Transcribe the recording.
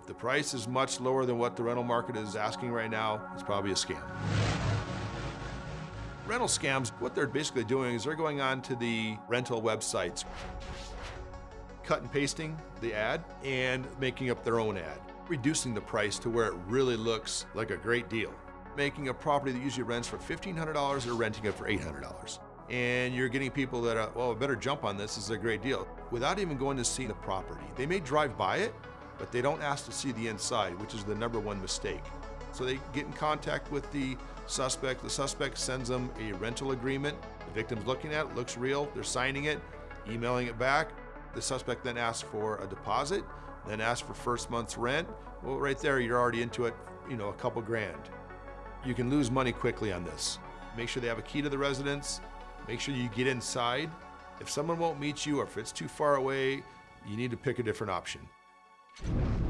If the price is much lower than what the rental market is asking right now, it's probably a scam. Rental scams, what they're basically doing is they're going on to the rental websites, cut and pasting the ad and making up their own ad, reducing the price to where it really looks like a great deal. Making a property that usually rents for $1,500, they're renting it for $800 and you're getting people that are, well, better jump on this, this is a great deal, without even going to see the property. They may drive by it, but they don't ask to see the inside, which is the number one mistake. So they get in contact with the suspect. The suspect sends them a rental agreement. The victim's looking at it, looks real, they're signing it, emailing it back. The suspect then asks for a deposit, then asks for first month's rent. Well, right there, you're already into it, you know, a couple grand. You can lose money quickly on this. Make sure they have a key to the residence, Make sure you get inside. If someone won't meet you or if it's too far away, you need to pick a different option you